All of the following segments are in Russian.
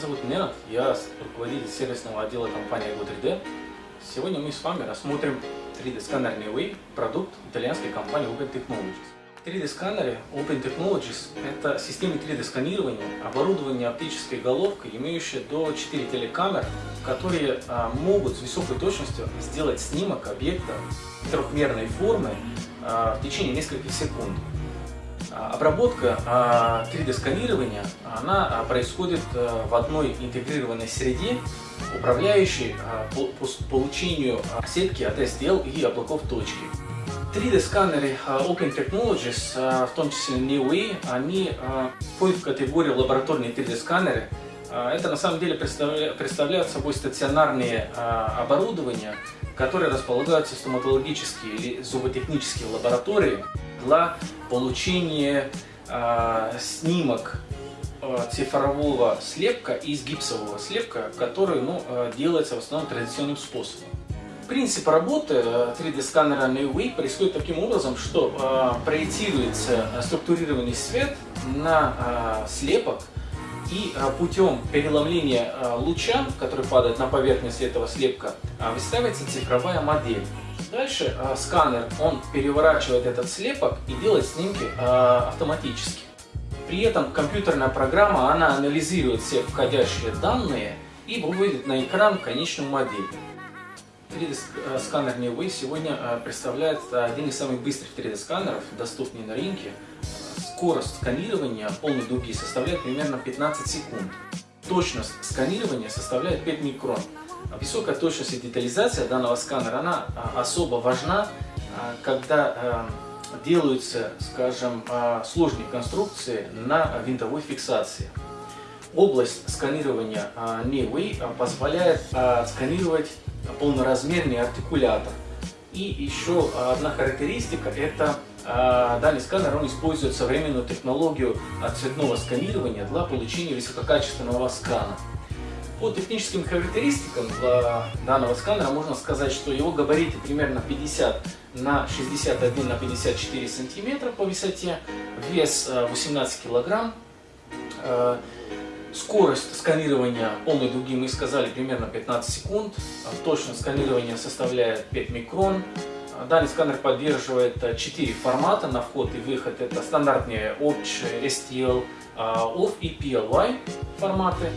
зовут Ненат, я руководитель сервисного отдела компании Go3D. Сегодня мы с вами рассмотрим 3D-сканер Neway, продукт итальянской компании Open Technologies. 3D-сканеры Open Technologies – это системы 3D-сканирования, оборудование оптической головкой, имеющее до 4 телекамер, которые а, могут с высокой точностью сделать снимок объекта трехмерной формы а, в течение нескольких секунд. А, обработка 3D-сканирования а, она а, происходит в одной интегрированной среде, управляющей по получению сетки от STL и облаков точки. 3D-сканеры Open Technologies, в том числе NeoWay, они входят в категорию лабораторные 3D-сканеры. Это на самом деле представляют собой стационарные оборудования, которые располагаются в стоматологические или зуботехнические лаборатории для получения э, снимок э, цифрового слепка из гипсового слепка, который ну, э, делается в основном традиционным способом. Принцип работы 3D сканера NewWay происходит таким образом, что э, проецируется структурированный свет на э, слепок и э, путем переломления э, луча, который падает на поверхность этого слепка, э, выставляется цифровая модель. Дальше сканер, он переворачивает этот слепок и делает снимки автоматически. При этом компьютерная программа, она анализирует все входящие данные и выводит на экран конечную модель. 3D-сканер NeoWay сегодня э, представляет один из самых быстрых 3D-сканеров, доступный на рынке. Скорость сканирования полной дуги составляет примерно 15 секунд. Точность сканирования составляет 5 микрон. Высокая точность и детализация данного сканера, она а, особо важна, а, когда а, делаются, скажем, сложные конструкции на винтовой фиксации. Область сканирования Neway позволяет сканировать полноразмерный артикулятор. И еще одна характеристика – это данный сканер он использует современную технологию цветного сканирования для получения высококачественного скана. По техническим характеристикам данного сканера можно сказать, что его габариты примерно 50 на 61 на 54 сантиметра по высоте, вес 18 э, килограмм, э, скорость сканирования полной дуги мы сказали примерно 15 секунд, точность сканирования составляет 5 микрон, Данный сканер поддерживает 4 формата на вход и выход. Это стандартные OPCH, STL, OFF и PLY форматы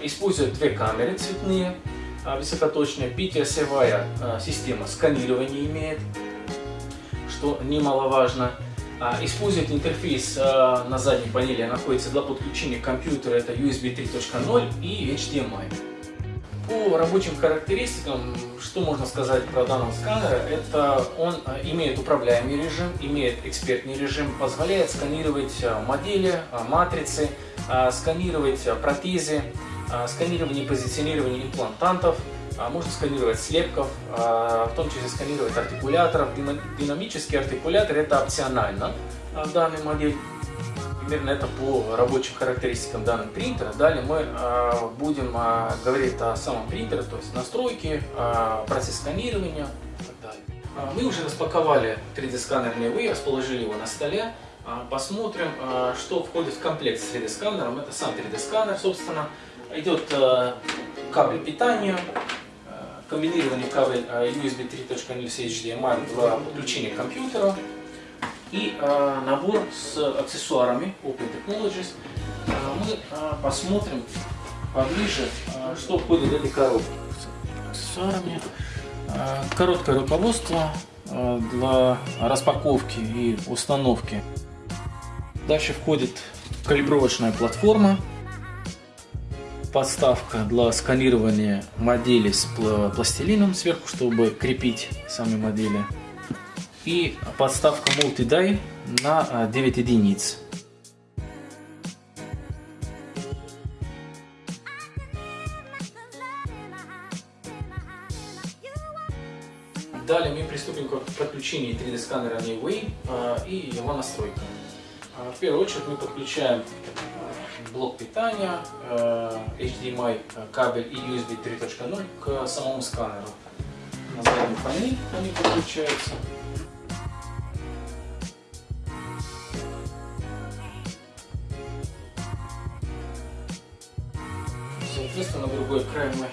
использует две камеры цветные, высокоточная, пятиосевая а, система сканирования имеет, что немаловажно. Использует интерфейс на задней панели, находится для подключения к компьютеру, это USB 3.0 и HDMI. По рабочим характеристикам, что можно сказать про данного сканера, это он имеет управляемый режим, имеет экспертный режим, позволяет сканировать модели, матрицы, сканировать протезы, сканирование и позиционирование имплантантов, можно сканировать слепков, в том числе сканировать артикуляторов. Динамический артикулятор это опционально в данной модели. Примерно это по рабочим характеристикам данного принтера. Далее мы будем говорить о самом принтере, то есть настройки, процесс сканирования и так далее. Мы уже распаковали 3D сканер Neway, расположили его на столе. Посмотрим, что входит в комплект с 3D сканером. Это сам 3D сканер, собственно идет кабель питания, комбинированный кабель USB 3.0 с HDMI для подключения к и набор с аксессуарами Open Technologies. Мы посмотрим поближе, что входит в эти коробки. Аксессуарами. Короткое руководство для распаковки и установки. Дальше входит калибровочная платформа подставка для сканирования модели с пластилином сверху, чтобы крепить сами модели. И подставка Multi-Die на 9 а, единиц. Далее мы приступим к подключению 3D сканера Newway а, и его настройкам. А, в первую очередь мы подключаем блок питания, HDMI э, кабель и USB 3.0 к самому сканеру. На задней панели они подключаются. Край мы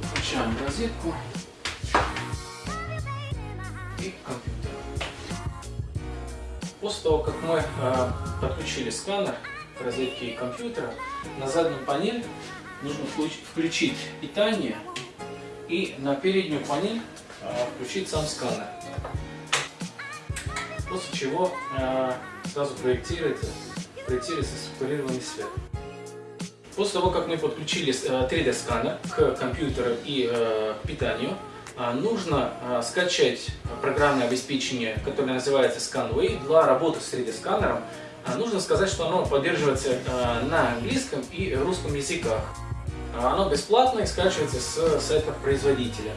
подключаем розетку и компьютер. После того, как мы э, подключили сканер к розетке и компьютера, на заднюю панель нужно включить питание и на переднюю панель э, включить сам сканер. После чего э, сразу проектируется, проектируется структурированный свет. После того, как мы подключили 3D сканер к компьютеру и к питанию, нужно скачать программное обеспечение, которое называется ScanWay, для работы с 3D сканером а, нужно сказать, что оно поддерживается на английском и русском языках. Оно бесплатно и скачивается с сайта производителя.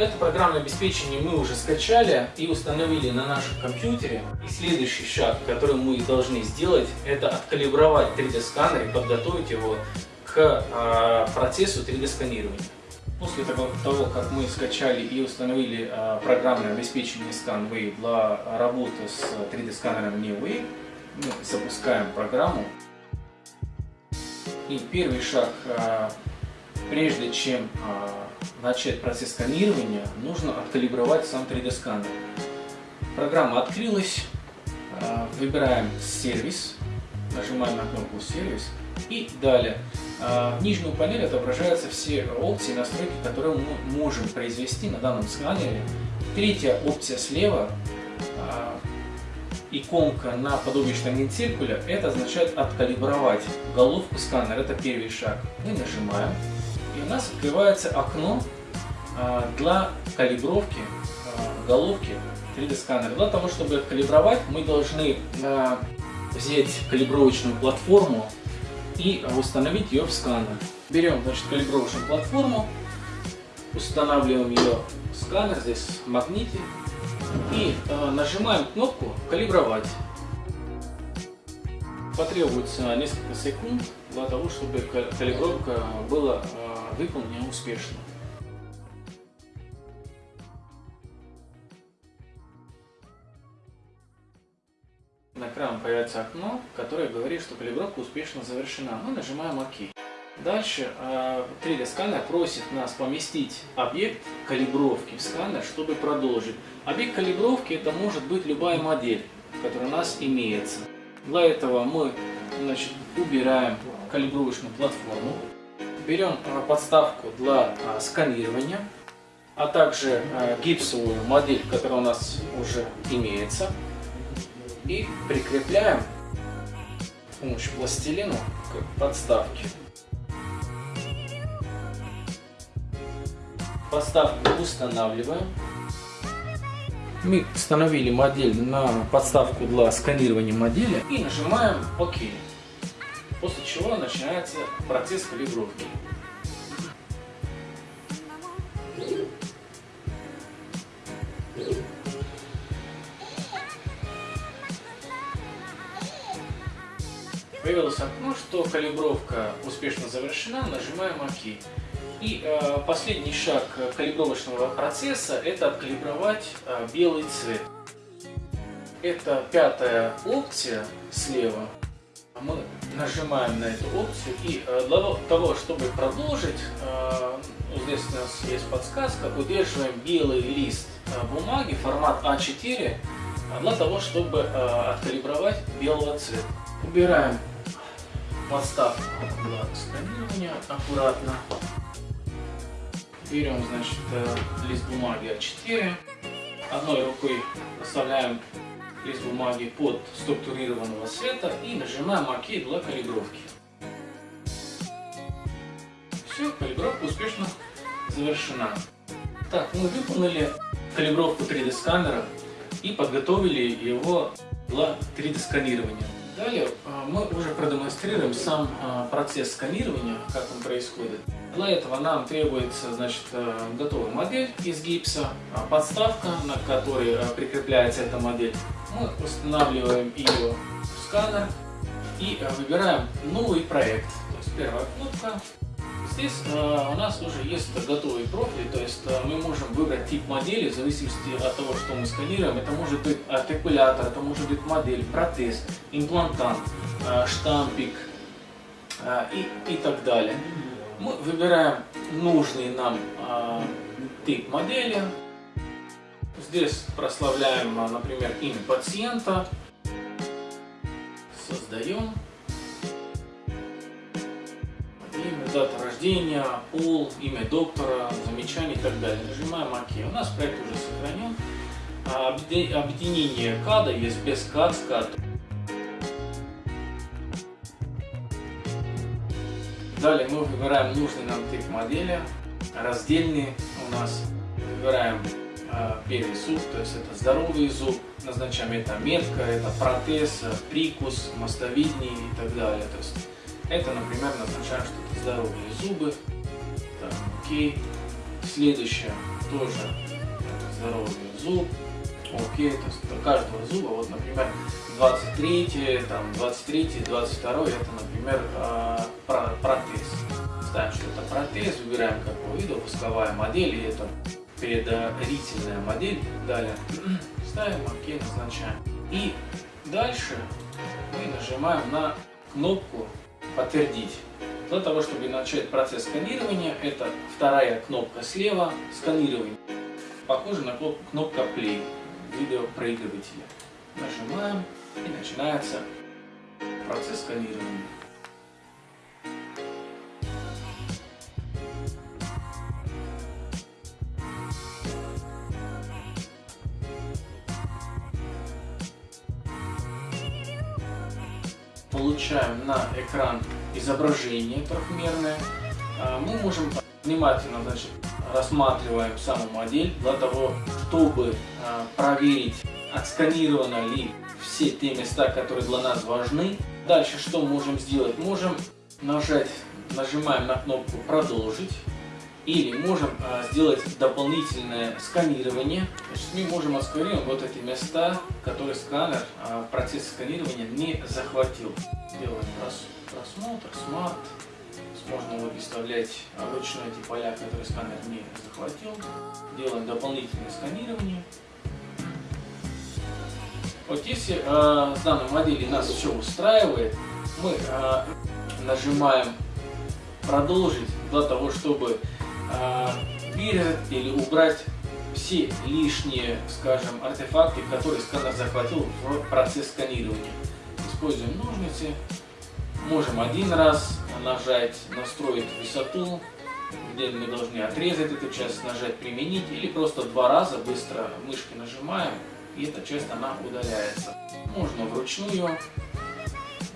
Это программное обеспечение мы уже скачали и установили на нашем компьютере. И следующий шаг, который мы должны сделать, это откалибровать 3D сканер и подготовить его к процессу 3D сканирования. После того, как мы скачали и установили программное обеспечение ScanWave для работы с 3D сканером NeoWave, мы запускаем программу. И первый шаг, а, прежде чем а, начать процесс сканирования, нужно откалибровать сам 3D сканер. Программа открылась, а, выбираем сервис, нажимаем на кнопку сервис и далее. В нижнюю панель отображаются все опции настройки, которые мы можем произвести на данном сканере. Третья опция слева иконка на подобие штангенциркуля, это означает откалибровать головку сканера, это первый шаг. Мы нажимаем, и у нас открывается окно а, для калибровки а, головки 3D сканера. Для того, чтобы откалибровать, мы должны а, взять калибровочную платформу и установить ее в сканер. Берем значит, калибровочную платформу, устанавливаем ее в сканер, здесь магните, и нажимаем кнопку «Калибровать». Потребуется несколько секунд для того, чтобы калибровка была выполнена успешно. На экране появится окно, которое говорит, что калибровка успешно завершена. Мы нажимаем ОК. Дальше 3D э, сканер просит нас поместить объект калибровки в сканер, чтобы продолжить. Объект калибровки это может быть любая модель, которая у нас имеется. Для этого мы значит, убираем калибровочную платформу, берем э, подставку для э, сканирования, а также гипсовую модель, которая у нас уже имеется, и прикрепляем с помощью пластилина к подставке. Подставку устанавливаем. Мы установили модель на подставку для сканирования модели и нажимаем ОК. После чего начинается процесс калибровки. Появилось окно, что калибровка успешно завершена, нажимаем ОК. И э, последний шаг калибровочного процесса – это откалибровать э, белый цвет. Это пятая опция слева. Мы нажимаем на эту опцию и э, для того, чтобы продолжить, э, здесь у нас есть подсказка, удерживаем белый лист э, бумаги, формат А4, для того, чтобы э, откалибровать белого цвета. Убираем подставку для сканирования аккуратно. Берем, значит, э, лист бумаги А4. Одной рукой оставляем лист бумаги под структурированного цвета и нажимаем ОК для калибровки. Все, калибровка успешно завершена. Так, мы выполнили калибровку 3D сканера и подготовили его для 3D сканирования. Далее а, мы уже продемонстрируем сам а, процесс сканирования, как он происходит. Для этого нам требуется значит, э, готовая модель из гипса, а, подставка, на которой прикрепляется эта модель. Мы устанавливаем ее в сканер и выбираем новый проект. То есть первая кнопка Здесь э, у нас уже есть готовый профиль, то есть э, мы можем выбрать тип модели в зависимости от того, что мы сканируем. Это может быть артикулятор, это может быть модель, протез, имплантант, э, штампик э, и, и так далее. Мы выбираем нужный нам э, тип модели. Здесь прославляем, например, имя пациента. Создаем. Дата рождения, пол, имя доктора, замечание и так далее. Нажимаем ОК. У нас проект уже сохранен. Объединение када есть без кад, с кад. Далее мы выбираем нужный нам тип модели. Раздельный у нас. Выбираем э, первый зуб, то есть это здоровый зуб. Назначаем это метка, это протез, прикус, мостовидный и так далее. То есть это, например, назначаем, что здоровые зубы. Так, окей. Следующее тоже здоровый зуб. Окей, то есть у каждого зуба, вот, например, 23, там, 23, 22, это, например, а, протез. Ставим, что это протез, выбираем какого вида, пусковая модель, и это предварительная модель. Далее ставим ОК, назначаем. И дальше мы нажимаем на кнопку «Подтвердить». Для того, чтобы начать процесс сканирования, это вторая кнопка слева «Сканирование». Похоже на кнопку кнопка «Play» видеопроигрывателя. Нажимаем и начинается процесс сканирования. Получаем на экран изображение трехмерное. А, мы можем внимательно значит, рассматриваем саму модель для того, чтобы а, проверить, отсканировано ли все те места, которые для нас важны. Дальше что можем сделать? Можем нажать, нажимаем на кнопку «Продолжить». Или можем а, сделать дополнительное сканирование. Значит, мы можем отсканировать вот эти места, которые сканер в процессе сканирования не захватил. Делаем просмотр, smart. Можно выставлять вручную эти поля, которые сканер не захватил. Делаем дополнительное сканирование. Вот если э, с данной модели нас все устраивает, мы э, нажимаем продолжить для того, чтобы э, вырезать или убрать все лишние, скажем, артефакты, которые сканер захватил в процесс сканирования. Используем ножницы. Можем один раз нажать, настроить высоту, где мы должны отрезать эту часть, нажать применить, или просто два раза быстро мышкой нажимаем и эта часть она удаляется. Можно вручную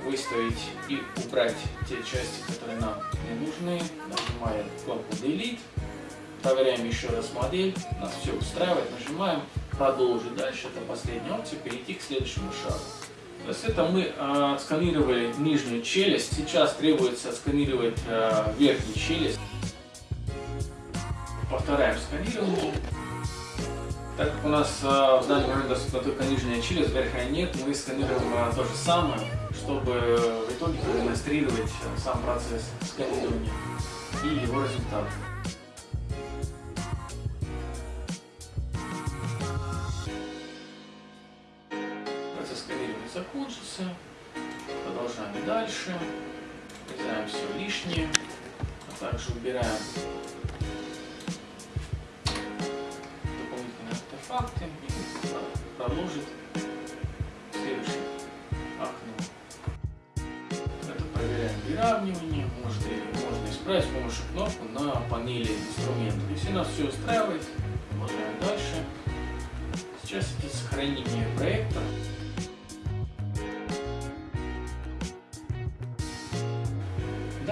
выставить и убрать те части, которые нам не нужны. Нажимаем кнопку Delete, проверяем еще раз модель, нас все устраивает, нажимаем продолжить. Дальше это последняя опция, перейти к следующему шагу. То есть это мы э, отсканировали нижнюю челюсть, сейчас требуется отсканировать э, верхнюю челюсть. Повторяем сканирование. Так как у нас э, в данный момент доступна только нижняя челюсть, верхняя нет, мы сканируем э, то же самое, чтобы в итоге продемонстрировать э, сам процесс сканирования и его результат. Процесс сканирования закончился. Продолжаем дальше. Вырезаем все лишнее. А также убираем факты и продолжит следующее окно. Это проверяем выравнивание, может, можно исправить с помощью кнопки на панели инструментов. Если нас все устраивает, продолжаем дальше. Сейчас идет сохранение проекта.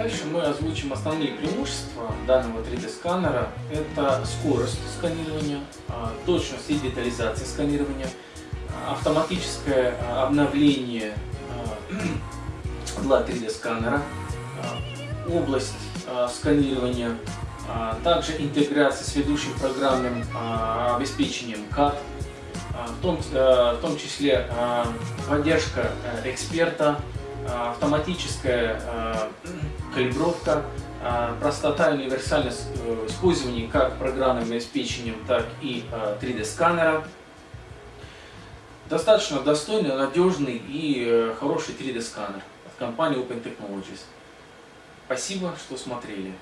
Дальше мы озвучим основные преимущества данного 3D сканера. Это скорость сканирования, а, точность и детализация сканирования, автоматическое а, обновление а, для 3D сканера, область сканирования, также интеграция с ведущим программным обеспечением CAD, в том, в том числе поддержка эксперта, автоматическая калибровка, а, простота и универсальность э, использования как программным обеспечением, так и 3D а, сканера. Достаточно достойный, надежный и э, хороший 3D сканер от компании Open Technologies. Спасибо, что смотрели.